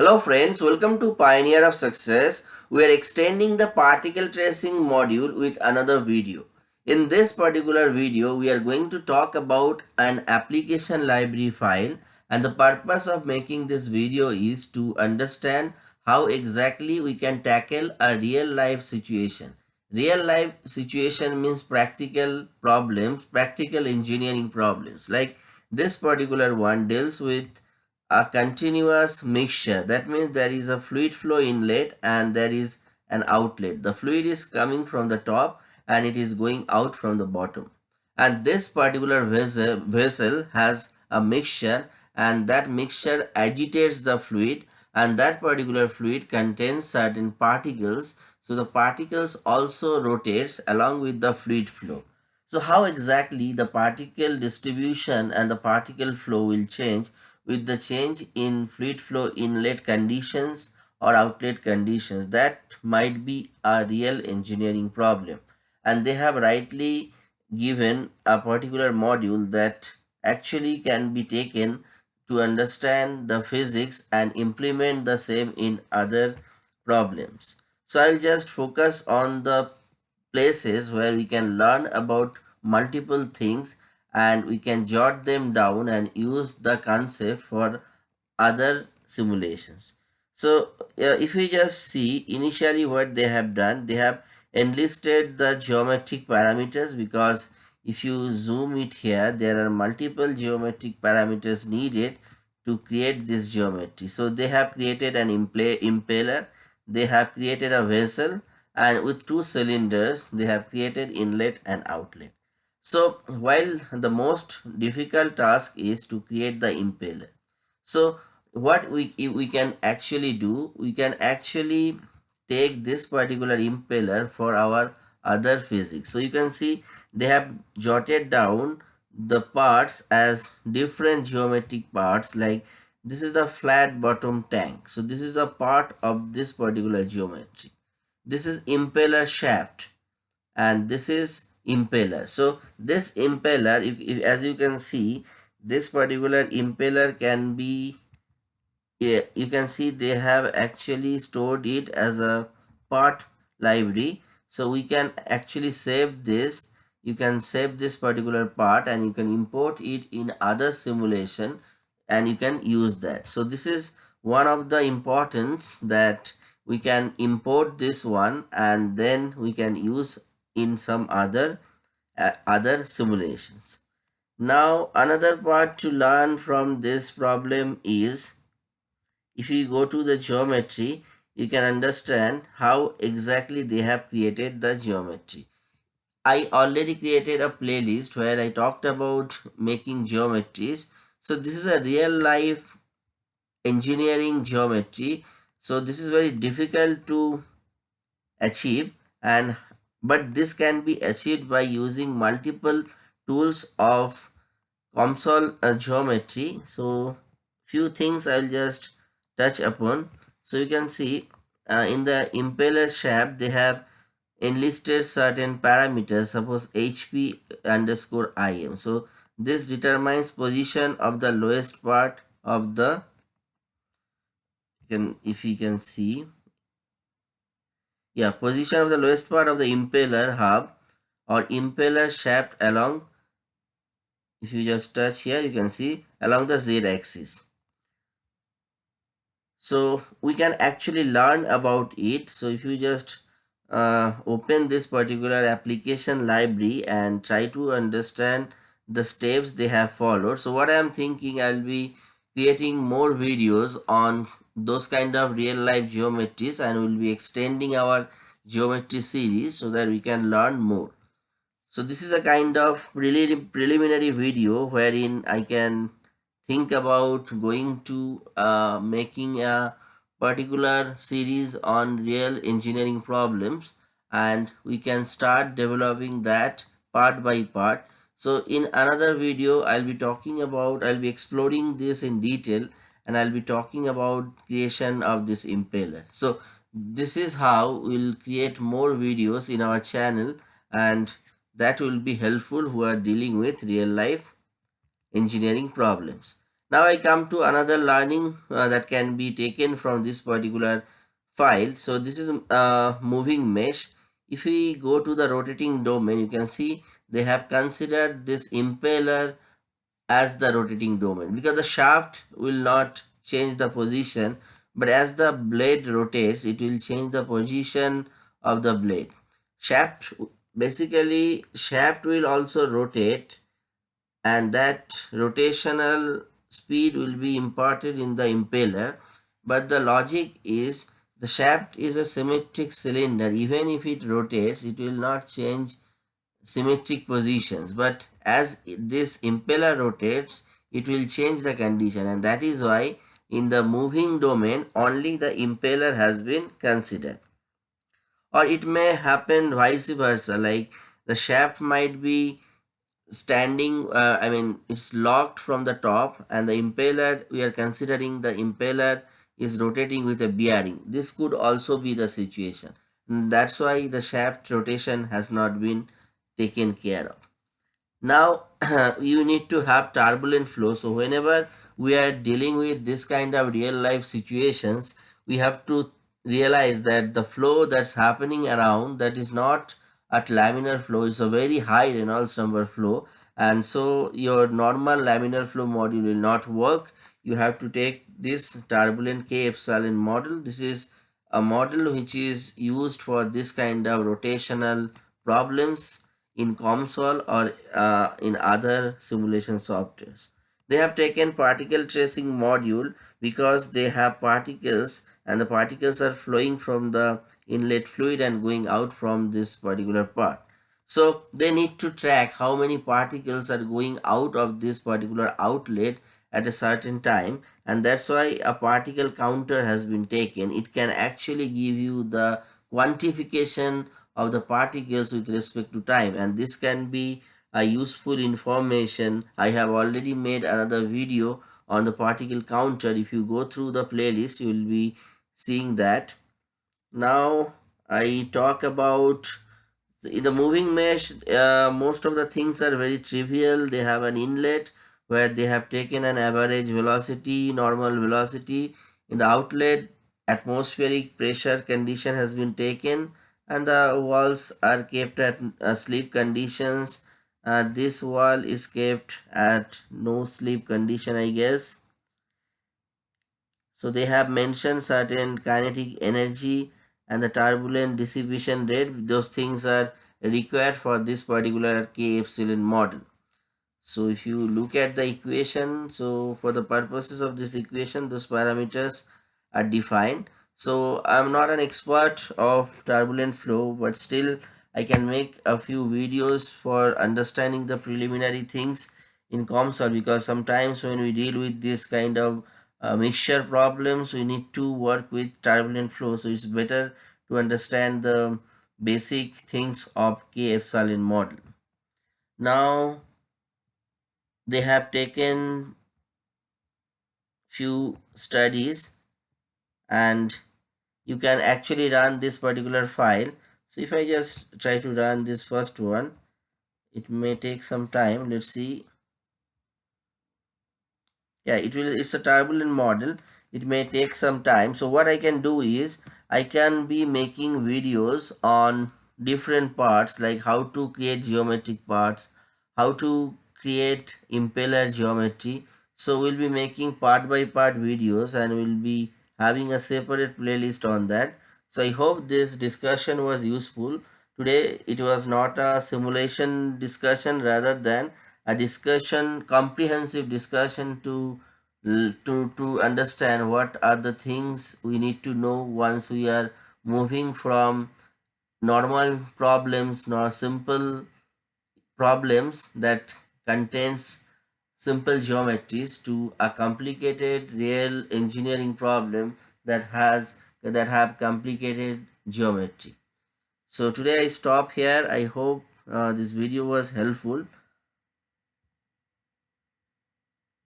Hello friends, welcome to Pioneer of Success. We are extending the particle tracing module with another video. In this particular video, we are going to talk about an application library file and the purpose of making this video is to understand how exactly we can tackle a real life situation. Real life situation means practical problems, practical engineering problems. Like this particular one deals with a continuous mixture. That means there is a fluid flow inlet and there is an outlet. The fluid is coming from the top and it is going out from the bottom. And this particular vessel, has a mixture and that mixture agitates the fluid and that particular fluid contains certain particles. So the particles also rotates along with the fluid flow. So how exactly the particle distribution and the particle flow will change with the change in fluid flow inlet conditions or outlet conditions. That might be a real engineering problem. And they have rightly given a particular module that actually can be taken to understand the physics and implement the same in other problems. So i'll just focus on the places where we can learn about multiple things and we can jot them down and use the concept for other simulations. So uh, if we just see initially what they have done, they have enlisted the geometric parameters because if you zoom it here, there are multiple geometric parameters needed to create this geometry. So they have created an impeller, they have created a vessel and with two cylinders, they have created inlet and outlet. So while the most difficult task is to create the impeller. So what we, we can actually do, we can actually take this particular impeller for our other physics. So you can see they have jotted down the parts as different geometric parts like this is the flat bottom tank. So this is a part of this particular geometry. This is impeller shaft and this is impeller. So this impeller if, if, as you can see this particular impeller can be yeah, you can see they have actually stored it as a part library. So we can actually save this. You can save this particular part and you can import it in other simulation and you can use that. So this is one of the importance that we can import this one and then we can use in some other uh, other simulations. Now another part to learn from this problem is if you go to the geometry you can understand how exactly they have created the geometry. I already created a playlist where I talked about making geometries. So this is a real life engineering geometry. So this is very difficult to achieve and but this can be achieved by using multiple tools of COMSOL uh, geometry. So few things i'll just touch upon. So you can see uh, in the impeller shaft they have enlisted certain parameters. Suppose hp underscore im so this determines position of the lowest part of the can if you can see yeah position of the lowest part of the impeller hub or impeller shaft along if you just touch here you can see along the z axis. So we can actually learn about it. So if you just uh, open this particular application library and try to understand the steps they have followed. So what i am thinking i'll be creating more videos on those kind of real life geometries and we'll be extending our geometry series so that we can learn more. So this is a kind of prelim preliminary video wherein i can think about going to uh, making a particular series on real engineering problems and we can start developing that part by part. So in another video i'll be talking about i'll be exploring this in detail and I'll be talking about creation of this impeller. So this is how we'll create more videos in our channel and that will be helpful who are dealing with real life engineering problems. Now I come to another learning uh, that can be taken from this particular file. So this is a moving mesh. If we go to the rotating domain, you can see they have considered this impeller as the rotating domain because the shaft will not change the position but as the blade rotates it will change the position of the blade. Shaft basically shaft will also rotate and that rotational speed will be imparted in the impeller. But the logic is the shaft is a symmetric cylinder. Even if it rotates it will not change symmetric positions. But as this impeller rotates it will change the condition. And that is why in the moving domain only the impeller has been considered. Or it may happen vice versa like the shaft might be standing uh, i mean it's locked from the top and the impeller we are considering the impeller is rotating with a bearing. This could also be the situation. That's why the shaft rotation has not been taken care of. Now you need to have turbulent flow. So whenever we are dealing with this kind of real life situations we have to realize that the flow that's happening around that is not at laminar flow is a very high Reynolds number flow. And so your normal laminar flow module will not work. You have to take this turbulent K epsilon model. This is a model which is used for this kind of rotational problems in COMSOL or uh, in other simulation softwares. They have taken particle tracing module because they have particles and the particles are flowing from the inlet fluid and going out from this particular part. So they need to track how many particles are going out of this particular outlet at a certain time and that's why a particle counter has been taken. It can actually give you the quantification of the particles with respect to time and this can be a useful information. I have already made another video on the particle counter. If you go through the playlist, you will be seeing that now I talk about in the moving mesh uh, most of the things are very trivial they have an inlet where they have taken an average velocity normal velocity in the outlet atmospheric pressure condition has been taken and the walls are kept at uh, slip conditions. Uh, this wall is kept at no slip condition I guess. So they have mentioned certain kinetic energy and the turbulent dissipation rate. Those things are required for this particular k epsilon model. So if you look at the equation so for the purposes of this equation those parameters are defined so i'm not an expert of turbulent flow but still i can make a few videos for understanding the preliminary things in COMSOL because sometimes when we deal with this kind of uh, mixture problems we need to work with turbulent flow. So it's better to understand the basic things of k epsilon model. Now they have taken few studies and you can actually run this particular file. So if i just try to run this first one it may take some time. Let's see. Yeah it will it's a turbulent model. It may take some time. So what i can do is i can be making videos on different parts like how to create geometric parts how to create impeller geometry. So we'll be making part by part videos and we'll be having a separate playlist on that. So i hope this discussion was useful. Today it was not a simulation discussion rather than a discussion comprehensive discussion to to to understand what are the things we need to know once we are moving from normal problems nor simple problems that contains simple geometries to a complicated real engineering problem that has that have complicated geometry. So today i stop here. I hope uh, this video was helpful